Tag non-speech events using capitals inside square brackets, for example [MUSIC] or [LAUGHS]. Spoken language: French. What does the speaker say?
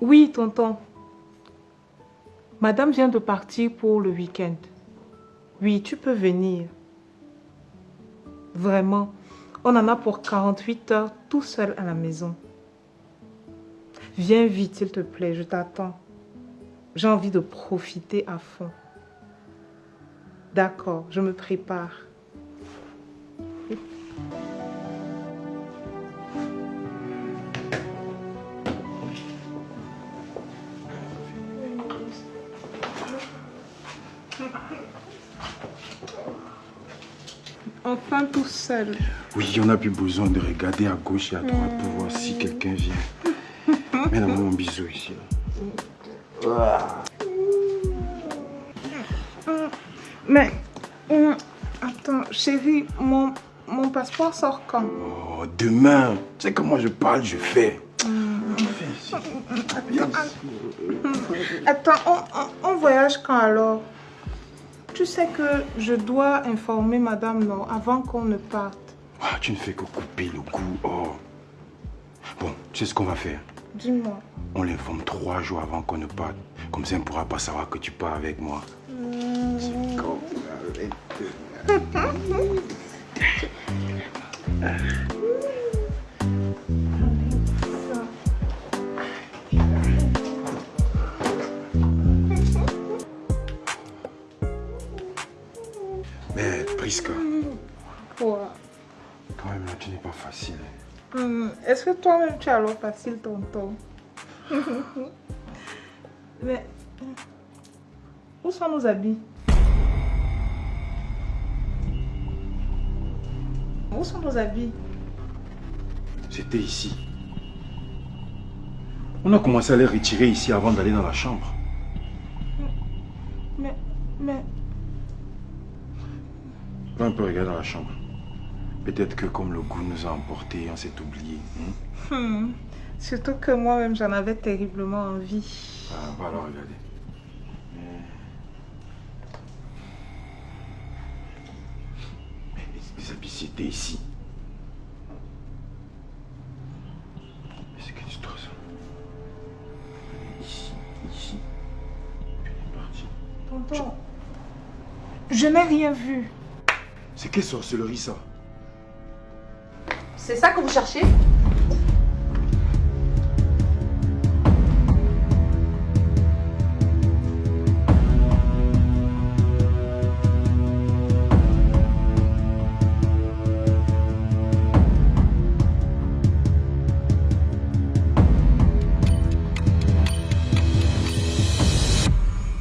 Oui, tonton. Madame vient de partir pour le week-end. Oui, tu peux venir. Vraiment, on en a pour 48 heures tout seul à la maison. Viens vite, s'il te plaît, je t'attends. J'ai envie de profiter à fond. D'accord, je me prépare. Enfin tout seul. Oui, on n'a plus besoin de regarder à gauche et à droite pour voir si quelqu'un vient. Mets-moi mon bisou ici. Mais, hum, attends, chérie, mon, mon passeport sort quand? Oh, demain. Tu sais comment je parle, je fais. Attends, on, on- on voyage quand alors? Tu sais que je dois informer Madame non avant qu'on ne parte. Ah, tu ne fais que couper le goût. Oh. Bon, tu sais ce qu'on va faire? Dis-moi. On l'informe trois jours avant qu'on ne parte. Comme ça, on ne pourra pas savoir que tu pars avec moi. C'est [LAUGHS] Prisca, Quoi quand même là, tu n'es pas facile. Hum, Est-ce que toi-même tu as alors facile, tonton [LAUGHS] Mais, où sont nos habits? Où sont nos habits? C'était ici. On a commencé à les retirer ici avant d'aller dans la chambre. Mais, mais, Va un peu regarder dans la chambre. Peut-être que comme le goût nous a emportés, on s'est oublié. hein? hum, surtout que moi-même j'en avais terriblement envie. Ah, va alors regarder. Mais les habits c'était ici. Mais c'est que. Ici, ici. Puis elle est partie. Tonton, je n'ai rien vu. C'est quelle sorcellerie ça C'est ça que vous cherchez?